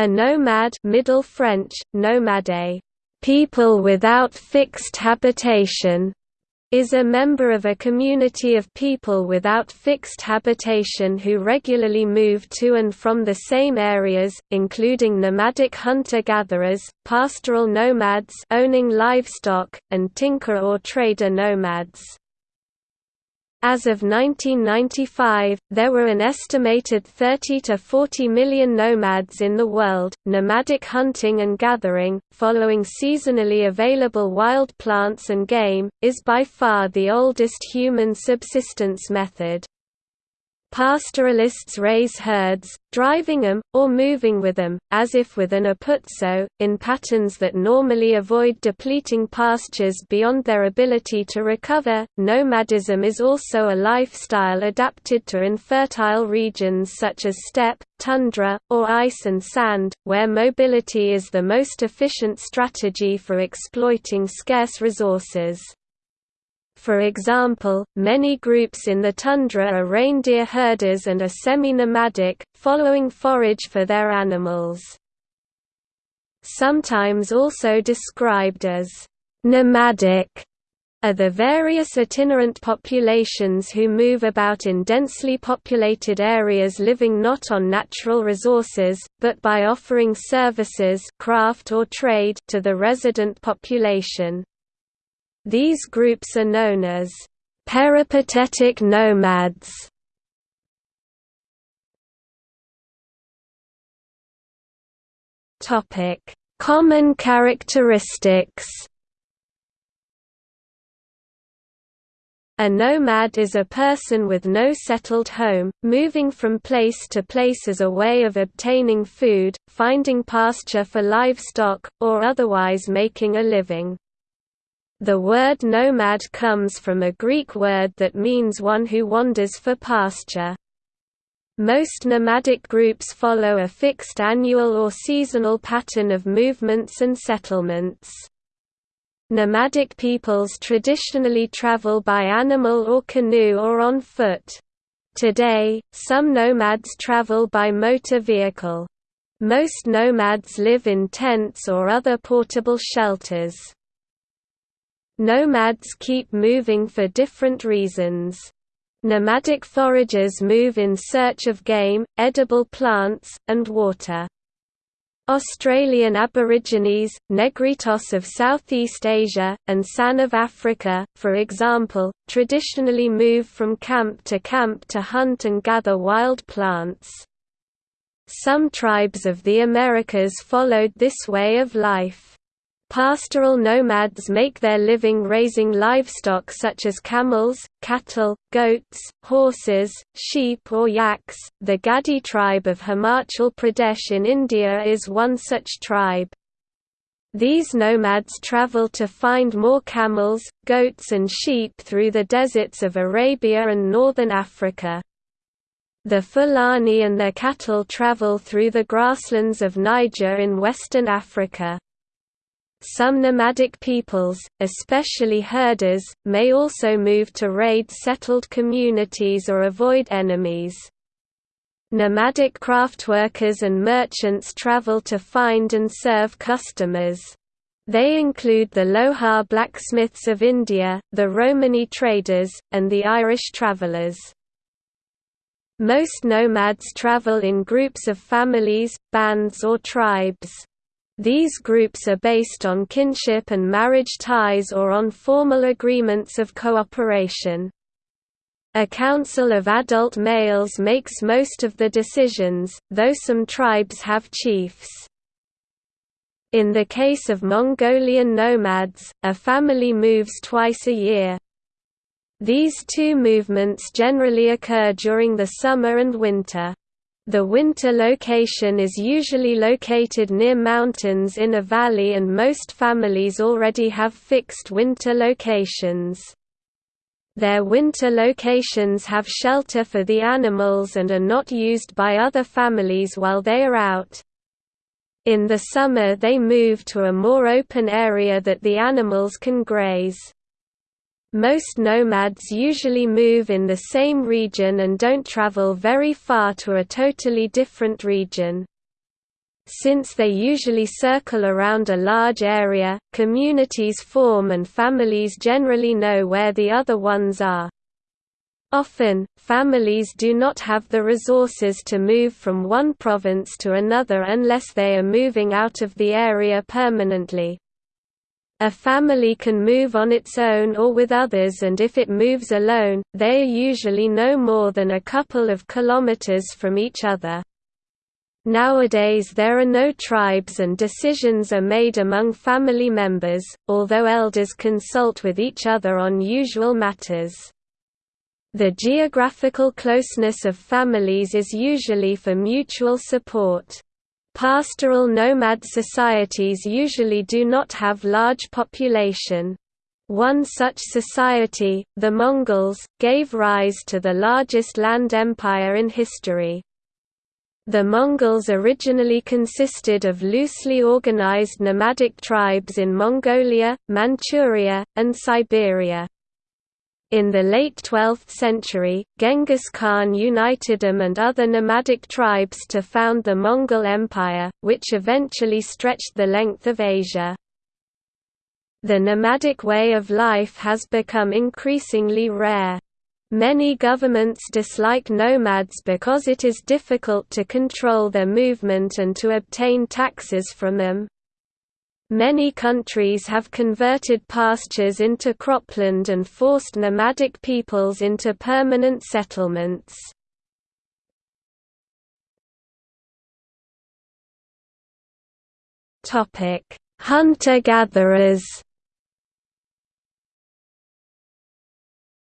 A nomad Middle French, nomade, people without fixed habitation, is a member of a community of people without fixed habitation who regularly move to and from the same areas, including nomadic hunter-gatherers, pastoral nomads owning livestock, and tinker or trader nomads. As of 1995, there were an estimated 30 to 40 million nomads in the world. Nomadic hunting and gathering, following seasonally available wild plants and game, is by far the oldest human subsistence method. Pastoralists raise herds, driving them, or moving with them, as if with an apuzzo, in patterns that normally avoid depleting pastures beyond their ability to recover. Nomadism is also a lifestyle adapted to infertile regions such as steppe, tundra, or ice and sand, where mobility is the most efficient strategy for exploiting scarce resources. For example, many groups in the tundra are reindeer herders and are semi-nomadic, following forage for their animals. Sometimes also described as nomadic are the various itinerant populations who move about in densely populated areas living not on natural resources, but by offering services craft or trade to the resident population. These groups are known as peripatetic nomads. Topic: Common characteristics. A nomad is a person with no settled home, moving from place to place as a way of obtaining food, finding pasture for livestock, or otherwise making a living. The word nomad comes from a Greek word that means one who wanders for pasture. Most nomadic groups follow a fixed annual or seasonal pattern of movements and settlements. Nomadic peoples traditionally travel by animal or canoe or on foot. Today, some nomads travel by motor vehicle. Most nomads live in tents or other portable shelters. Nomads keep moving for different reasons. Nomadic foragers move in search of game, edible plants, and water. Australian Aborigines, Negritos of Southeast Asia, and San of Africa, for example, traditionally move from camp to camp to hunt and gather wild plants. Some tribes of the Americas followed this way of life. Pastoral nomads make their living raising livestock such as camels, cattle, goats, horses, sheep or yaks. The Gadi tribe of Himachal Pradesh in India is one such tribe. These nomads travel to find more camels, goats and sheep through the deserts of Arabia and northern Africa. The Fulani and their cattle travel through the grasslands of Niger in western Africa. Some nomadic peoples, especially herders, may also move to raid settled communities or avoid enemies. Nomadic craftworkers and merchants travel to find and serve customers. They include the Lohar blacksmiths of India, the Romani traders, and the Irish travellers. Most nomads travel in groups of families, bands or tribes. These groups are based on kinship and marriage ties or on formal agreements of cooperation. A council of adult males makes most of the decisions, though some tribes have chiefs. In the case of Mongolian nomads, a family moves twice a year. These two movements generally occur during the summer and winter. The winter location is usually located near mountains in a valley and most families already have fixed winter locations. Their winter locations have shelter for the animals and are not used by other families while they are out. In the summer they move to a more open area that the animals can graze. Most nomads usually move in the same region and don't travel very far to a totally different region. Since they usually circle around a large area, communities form and families generally know where the other ones are. Often, families do not have the resources to move from one province to another unless they are moving out of the area permanently. A family can move on its own or with others and if it moves alone, they are usually no more than a couple of kilometers from each other. Nowadays there are no tribes and decisions are made among family members, although elders consult with each other on usual matters. The geographical closeness of families is usually for mutual support. Pastoral nomad societies usually do not have large population. One such society, the Mongols, gave rise to the largest land empire in history. The Mongols originally consisted of loosely organized nomadic tribes in Mongolia, Manchuria, and Siberia. In the late 12th century, Genghis Khan united them and other nomadic tribes to found the Mongol Empire, which eventually stretched the length of Asia. The nomadic way of life has become increasingly rare. Many governments dislike nomads because it is difficult to control their movement and to obtain taxes from them. Many countries have converted pastures into cropland and forced nomadic peoples into permanent settlements. Hunter-gatherers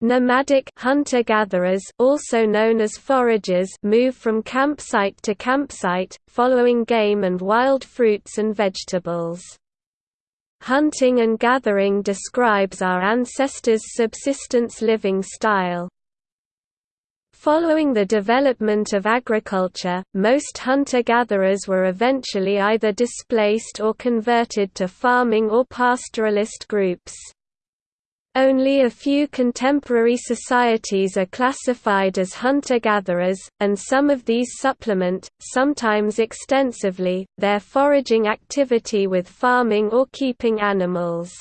Nomadic hunter-gatherers also known as foragers move from campsite to campsite, following game and wild fruits and vegetables. Hunting and gathering describes our ancestors' subsistence living style. Following the development of agriculture, most hunter-gatherers were eventually either displaced or converted to farming or pastoralist groups. Only a few contemporary societies are classified as hunter-gatherers, and some of these supplement, sometimes extensively, their foraging activity with farming or keeping animals.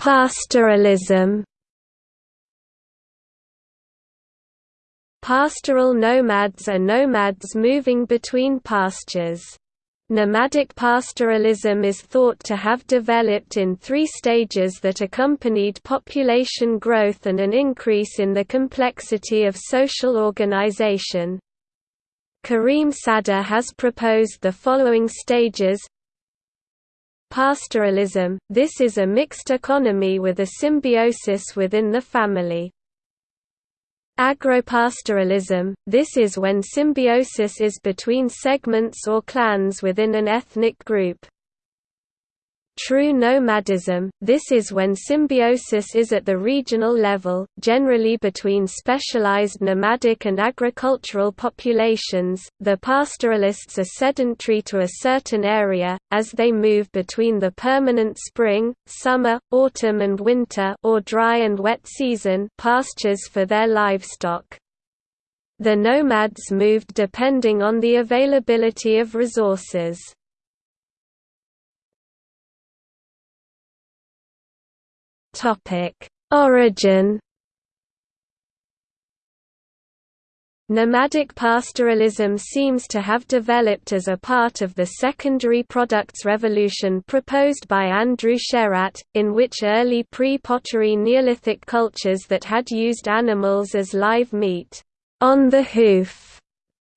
Pastoralism Pastoral nomads are nomads moving between pastures. Nomadic pastoralism is thought to have developed in three stages that accompanied population growth and an increase in the complexity of social organization. Karim Sadr has proposed the following stages Pastoralism – This is a mixed economy with a symbiosis within the family. Agropastoralism – This is when symbiosis is between segments or clans within an ethnic group. True nomadism – This is when symbiosis is at the regional level, generally between specialized nomadic and agricultural populations. The pastoralists are sedentary to a certain area, as they move between the permanent spring, summer, autumn and winter or dry and wet season pastures for their livestock. The nomads moved depending on the availability of resources. Origin. Nomadic pastoralism seems to have developed as a part of the secondary products revolution proposed by Andrew Sherratt, in which early pre-pottery Neolithic cultures that had used animals as live meat, on the hoof,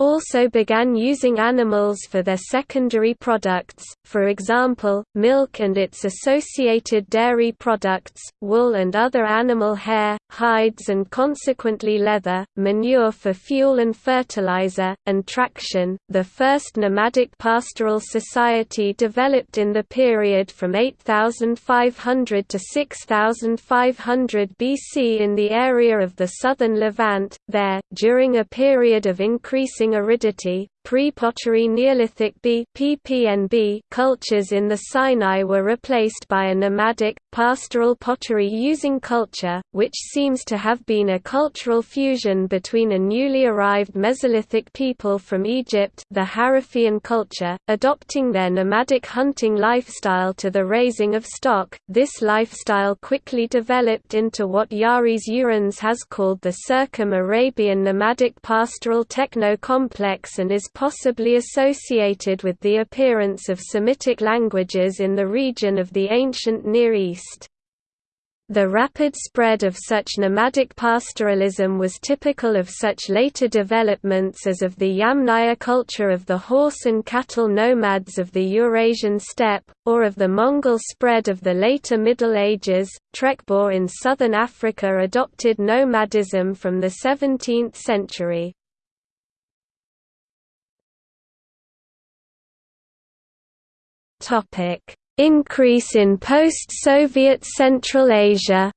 also began using animals for their secondary products, for example, milk and its associated dairy products, wool and other animal hair, hides and consequently leather, manure for fuel and fertilizer, and traction. The first nomadic pastoral society developed in the period from 8500 to 6500 BC in the area of the southern Levant. There, during a period of increasing aridity, pre-pottery Neolithic B (PPNB) cultures in the Sinai were replaced by a nomadic, pastoral pottery-using culture, which seems to have been a cultural fusion between a newly arrived Mesolithic people from Egypt the Harifian culture, adopting their nomadic hunting lifestyle to the raising of stock. This lifestyle quickly developed into what Juris Zarins has called the Circum-Arabian nomadic pastoral techno-complex and is possibly associated with the appearance of Semitic languages in the region of the ancient Near East. The rapid spread of such nomadic pastoralism was typical of such later developments as of the Yamnaya culture of the horse and cattle nomads of the Eurasian steppe, or of the Mongol spread of the later Middle Ages. Trekboer in southern Africa adopted nomadism from the 17th century. Topic: Increase in post-Soviet Central Asia.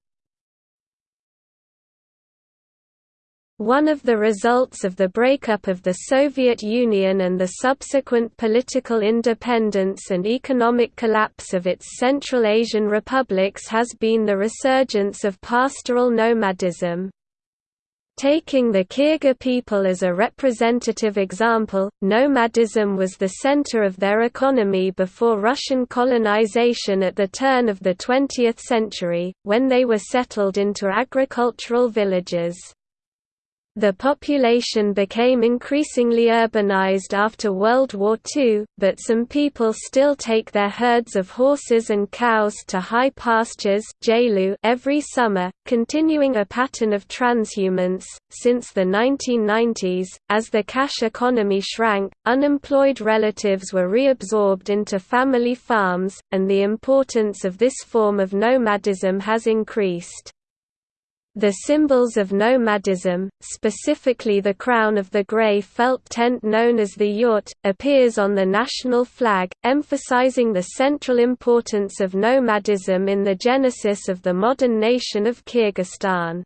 One of the results of the breakup of the Soviet Union and the subsequent political independence and economic collapse of its Central Asian republics has been the resurgence of pastoral nomadism. Taking the Kyrgyz people as a representative example, nomadism was the center of their economy before Russian colonization at the turn of the 20th century, when they were settled into agricultural villages. The population became increasingly urbanized after World War II, but some people still take their herds of horses and cows to high pastures every summer, continuing a pattern of transhumance. Since the 1990s, as the cash economy shrank, unemployed relatives were reabsorbed into family farms, and the importance of this form of nomadism has increased. The symbols of nomadism, specifically the crown of the grey felt tent known as the yurt, appears on the national flag, emphasizing the central importance of nomadism in the genesis of the modern nation of Kyrgyzstan.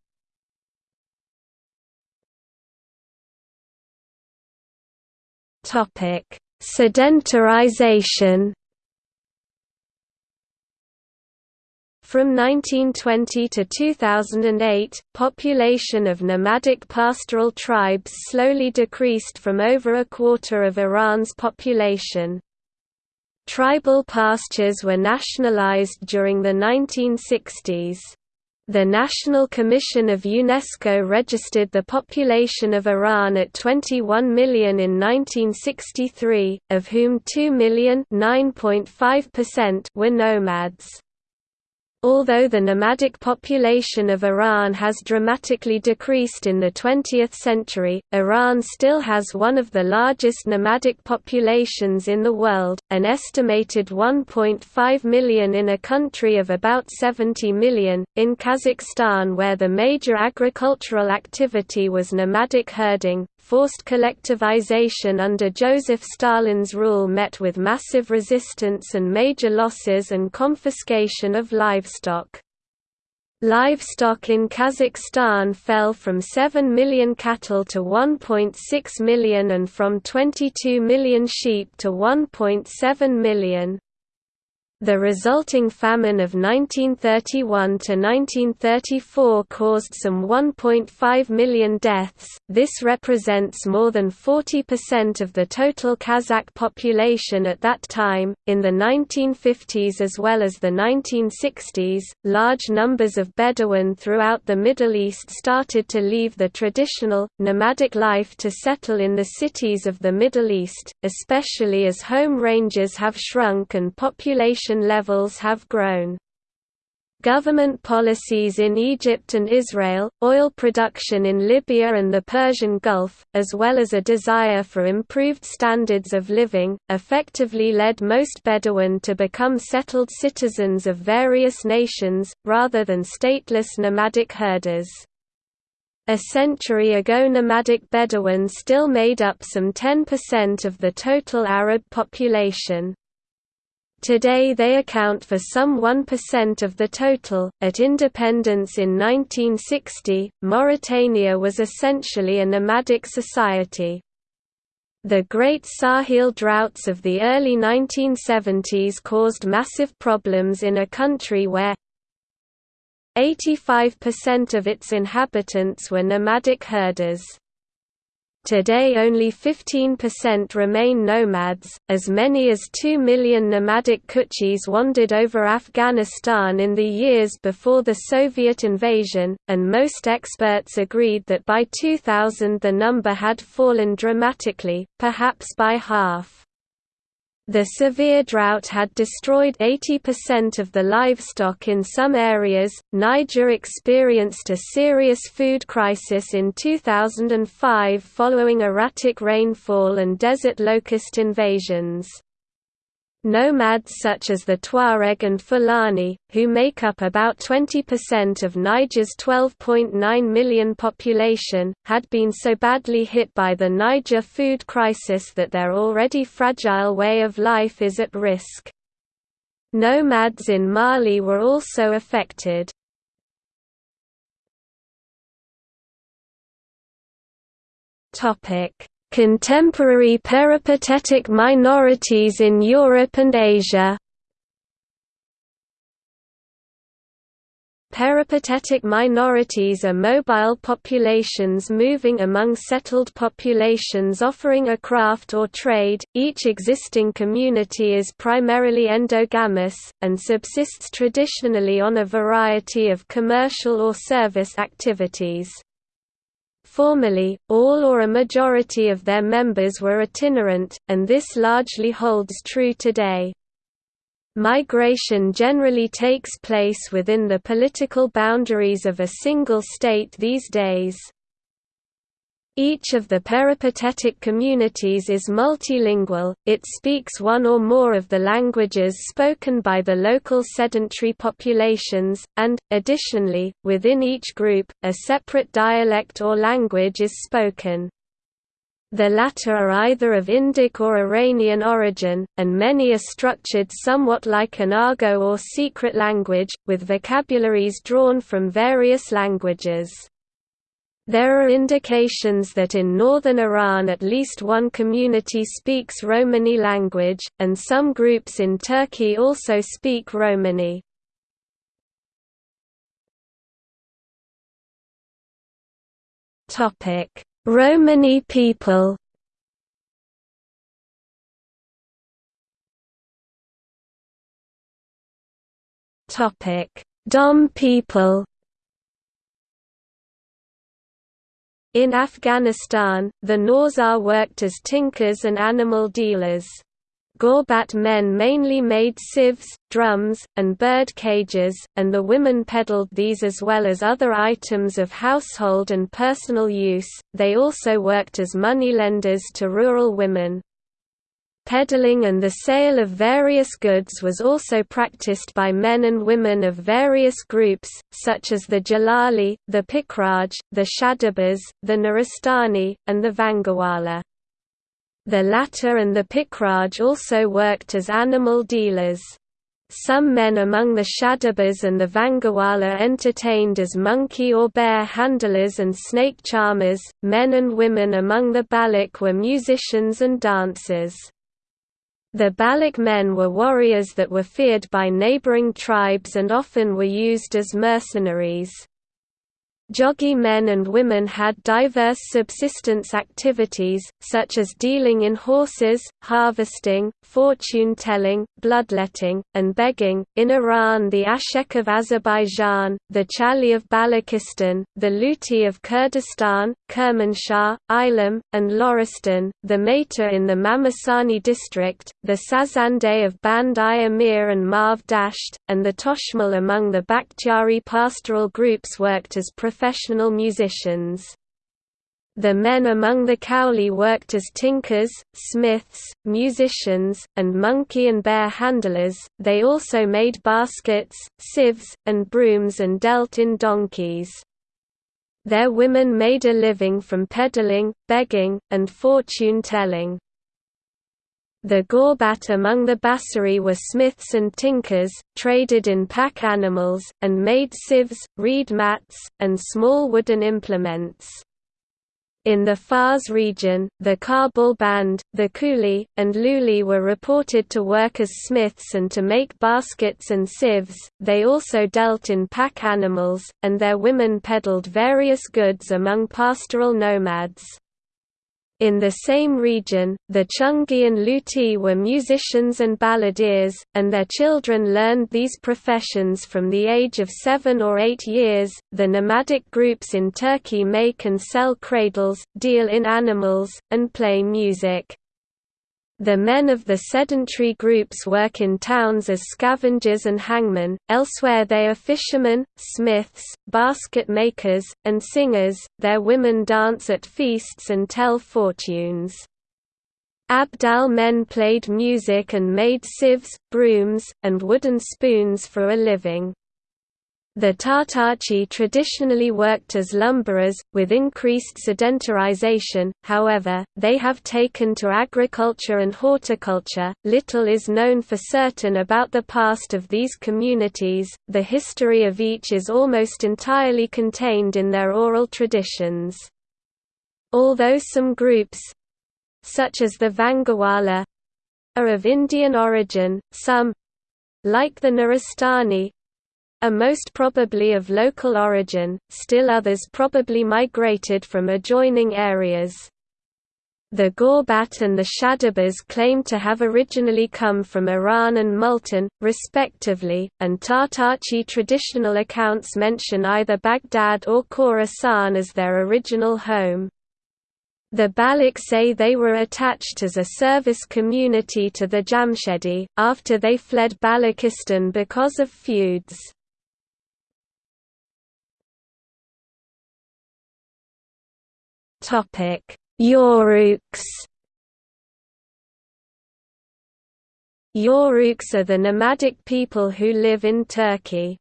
Sedentarization From 1920 to 2008, population of nomadic pastoral tribes slowly decreased from over a quarter of Iran's population. Tribal pastures were nationalized during the 1960s. The National Commission of UNESCO registered the population of Iran at 21 million in 1963, of whom 2 million were nomads. Although the nomadic population of Iran has dramatically decreased in the 20th century, Iran still has one of the largest nomadic populations in the world, an estimated 1.5 million in a country of about 70 million. In Kazakhstan, where the major agricultural activity was nomadic herding, Forced collectivization under Joseph Stalin's rule met with massive resistance and major losses and confiscation of livestock. Livestock in Kazakhstan fell from 7 million cattle to 1.6 million and from 22 million sheep to 1.7 million. The resulting famine of 1931–1934 caused some 1.5 million deaths, this represents more than 40% of the total Kazakh population at that time. In the 1950s as well as the 1960s, large numbers of Bedouin throughout the Middle East started to leave the traditional, nomadic life to settle in the cities of the Middle East, especially as home ranges have shrunk and population levels have grown. Government policies in Egypt and Israel, oil production in Libya and the Persian Gulf, as well as a desire for improved standards of living, effectively led most Bedouin to become settled citizens of various nations, rather than stateless nomadic herders. A century ago nomadic Bedouin still made up some 10% of the total Arab population. Today they account for some 1% of the total. At independence in 1960, Mauritania was essentially a nomadic society. The Great Sahel droughts of the early 1970s caused massive problems in a country where 85% of its inhabitants were nomadic herders. Today only 15% remain nomads, as many as 2 million nomadic Kutchis wandered over Afghanistan in the years before the Soviet invasion, and most experts agreed that by 2000 the number had fallen dramatically, perhaps by half. The severe drought had destroyed 80% of the livestock in some areas. Niger experienced a serious food crisis in 2005 following erratic rainfall and desert locust invasions. Nomads such as the Tuareg and Fulani, who make up about 20% of Niger's 12.9 million population, had been so badly hit by the Niger food crisis that their already fragile way of life is at risk. Nomads in Mali were also affected. Topic Contemporary peripatetic minorities in Europe and Asia Peripatetic minorities are mobile populations moving among settled populations offering a craft or trade. Each existing community is primarily endogamous, and subsists traditionally on a variety of commercial or service activities. Formerly, all or a majority of their members were itinerant, and this largely holds true today. Migration generally takes place within the political boundaries of a single state these days. Each of the peripatetic communities is multilingual, it speaks one or more of the languages spoken by the local sedentary populations, and, additionally, within each group, a separate dialect or language is spoken. The latter are either of Indic or Iranian origin, and many are structured somewhat like an argot or secret language, with vocabularies drawn from various languages. There are indications that in northern Iran at least one community speaks Romani language, and some groups in Turkey also speak Romani. Romani people Dom people In Afghanistan, the Nawzar worked as tinkers and animal dealers. Gorbat men mainly made sieves, drums, and bird cages, and the women peddled these as well as other items of household and personal use. They also worked as moneylenders to rural women. Peddling and the sale of various goods was also practiced by men and women of various groups, such as the Jalali, the Pikraj, the Shadabas, the Nuristani, and the Vangawala. The latter and the Pikraj also worked as animal dealers. Some men among the Shadabas and the Vangawala entertained as monkey or bear handlers and snake charmers. Men and women among the Baloch were musicians and dancers. The Baloch men were warriors that were feared by neighboring tribes and often were used as mercenaries. Jogi men and women had diverse subsistence activities, such as dealing in horses, harvesting, fortune telling, bloodletting, and begging. In Iran, the Ashek of Azerbaijan, the Chali of Balochistan, the Luti of Kurdistan, Kermanshah, Ilam, and Loristan, the Maita in the Mamasani district, the Sazande of Band-i Amir and Marv Dasht, and the Toshmal among the Bakhtiari pastoral groups worked as musicians. The men among the Kowli worked as tinkers, smiths, musicians, and monkey and bear handlers. They also made baskets, sieves, and brooms and dealt in donkeys. Their women made a living from peddling, begging, and fortune-telling. The Gorbat among the Basseri were smiths and tinkers, traded in pack animals, and made sieves, reed mats, and small wooden implements. In the Fars region, the Kabul band, the Kuli, and Luli were reported to work as smiths and to make baskets and sieves. They also dealt in pack animals, and their women peddled various goods among pastoral nomads. In the same region, the Chungi and Luti were musicians and balladeers, and their children learned these professions from the age of seven or eight years. The nomadic groups in Turkey make and sell cradles, deal in animals, and play music. The men of the sedentary groups work in towns as scavengers and hangmen, elsewhere they are fishermen, smiths, basket makers, and singers, their women dance at feasts and tell fortunes. Abdal men played music and made sieves, brooms, and wooden spoons for a living. The Tartachi traditionally worked as lumberers, with increased sedentarization, however, they have taken to agriculture and horticulture. Little is known for certain about the past of these communities, the history of each is almost entirely contained in their oral traditions. Although some groups such as the Vangawala are of Indian origin, some like the Nuristani are most probably of local origin, still others probably migrated from adjoining areas. The Gorbat and the Shadabas claim to have originally come from Iran and Multan, respectively, and Tartachi traditional accounts mention either Baghdad or Khorasan as their original home. The Baloch say they were attached as a service community to the Jamshedi, after they fled Balochistan because of feuds. Topic: Yoruks. Yoruks are the nomadic people who live in Turkey.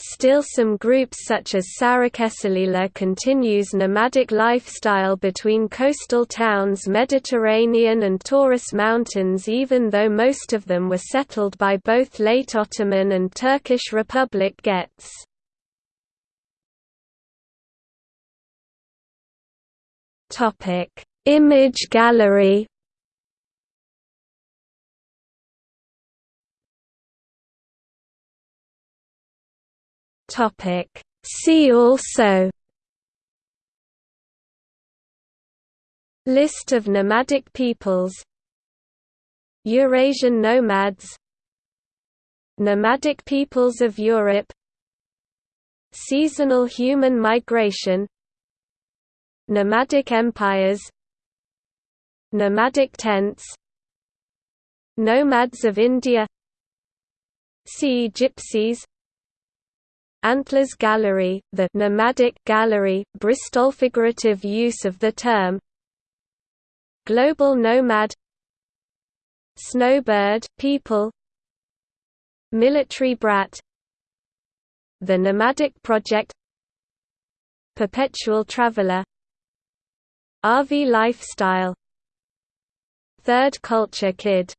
Still some groups such as Sarakesaliler continues nomadic lifestyle between coastal towns Mediterranean and Taurus Mountains even though most of them were settled by both late Ottoman and Turkish Republic Gets. Topic: Image gallery. Topic: See also. List of nomadic peoples. Eurasian nomads. Nomadic peoples of Europe. Seasonal human migration Nomadic empires Nomadic tents Nomads of India Sea Gypsies Antlers Gallery, the nomadic gallery, Bristol figurative use of the term Global nomad Snowbird people Military brat The Nomadic Project Perpetual Traveler RV lifestyle. Third Culture Kid